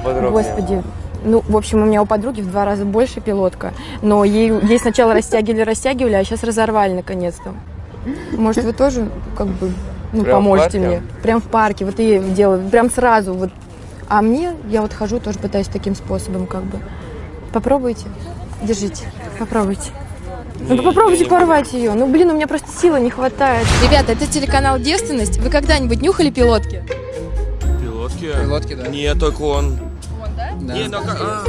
подробнее. Господи. Ну, в общем, у меня у подруги в два раза больше пилотка, но ей, ей сначала растягивали, растягивали, а сейчас разорвали наконец-то. Может, вы тоже как бы ну, Прям поможете мне? Прям в парке, вот и делаю, прям сразу. Вот. А мне, я вот хожу, тоже пытаюсь таким способом как бы. Попробуйте, держите, попробуйте. Ну Не, попробуйте не порвать ее. Ну блин, у меня просто силы не хватает. Ребята, это телеканал Девственность. Вы когда-нибудь нюхали пилотки? Пилотки? Пилотки, да. Нет, только он. Да. Не, ну, а,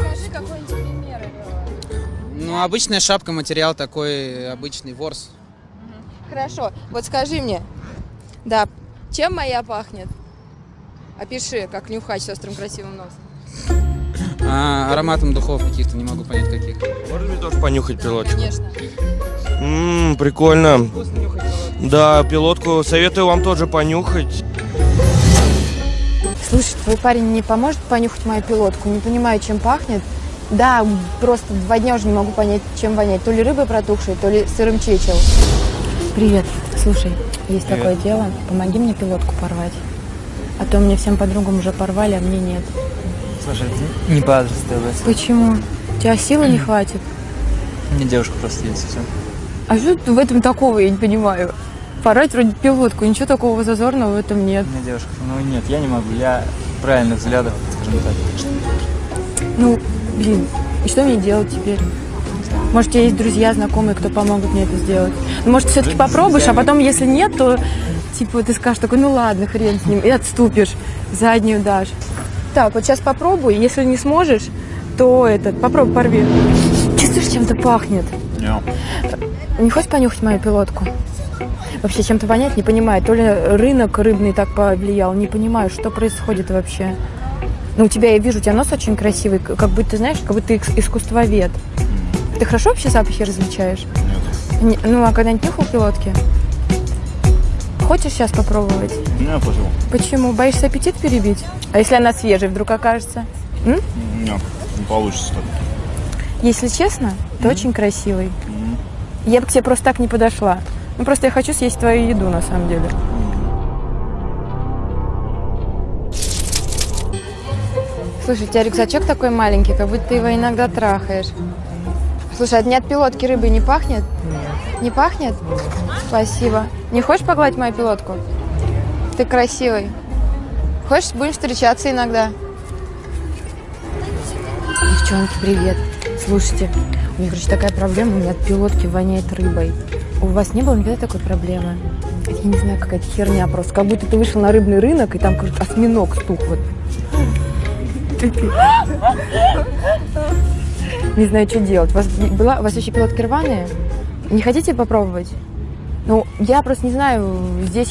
Ну, обычная шапка, материал такой, обычный ворс. Хорошо, вот скажи мне, да, чем моя пахнет? Опиши, как нюхать с острым красивым носом. А, ароматом духов каких-то, не могу понять каких. можно мне тоже понюхать пилотку? Конечно. Ммм, прикольно. Да, пилотку советую вам тоже понюхать. Слушай, твой парень не поможет понюхать мою пилотку? Не понимаю, чем пахнет. Да, просто два дня уже не могу понять, чем вонять. То ли рыбой протухшей, то ли сырым чечел. Привет. Слушай, есть Привет. такое дело. Помоги мне пилотку порвать. А то мне всем подругам уже порвали, а мне нет. Слушай, это не по адресу ты обратился. Почему? У тебя силы не хватит. У меня девушка просто есть, все. А что в этом такого, я не понимаю? Порвать вроде пилотку, ничего такого зазорного в этом нет. Меня девушка. Ну нет, я не могу. Я правильных взглядов, скажем так. Ну, блин, и что мне делать теперь? Может, у тебя есть друзья, знакомые, кто помогут мне это сделать? Ну, может, все-таки попробуешь, а потом, если нет, то типа ты скажешь такой, ну ладно, хрен с ним, и отступишь, заднюю дашь. Так, вот сейчас попробуй, если не сможешь, то этот, попробуй, порви. Чувствуешь, чем-то пахнет? Не хочешь понюхать мою пилотку? Вообще чем-то понять не понимаю. То ли рынок рыбный так повлиял, не понимаю, что происходит вообще. Ну, у тебя, я вижу, у тебя нос очень красивый, как будто, знаешь, как будто ты ис- искусствовед. Ты хорошо вообще запахи различаешь? Не- ну, а когда-нибудь нюхал пилотки? Хочешь сейчас попробовать? Не, спасибо. Почему? Боишься аппетит перебить? А если она свежей вдруг окажется? М? Не, не получится так. Если честно, ты очень красивый. Я бы к тебе просто так не подошла. Ну, просто я хочу съесть твою еду, на самом деле. Слушай, у тебя рюкзачок такой маленький, как будто ты его иногда трахаешь. Слушай, а не от пилотки рыбы не пахнет? Нет. Не пахнет? Спасибо. Не хочешь погладить мою пилотку? Ты красивый. Хочешь, будем встречаться иногда? Девчонки, привет. Слушайте, у меня, короче, такая проблема, у меня от пилотки воняет рыбой. У вас не было никогда такой проблемы? Я не знаю, какая-то херня просто. Как будто ты вышел на рыбный рынок, и там какой-то осьминог стук вот. Не знаю, что делать. У вас, была, у вас вообще пилотки рваные? Не хотите попробовать? Ну, я просто не знаю, здесь я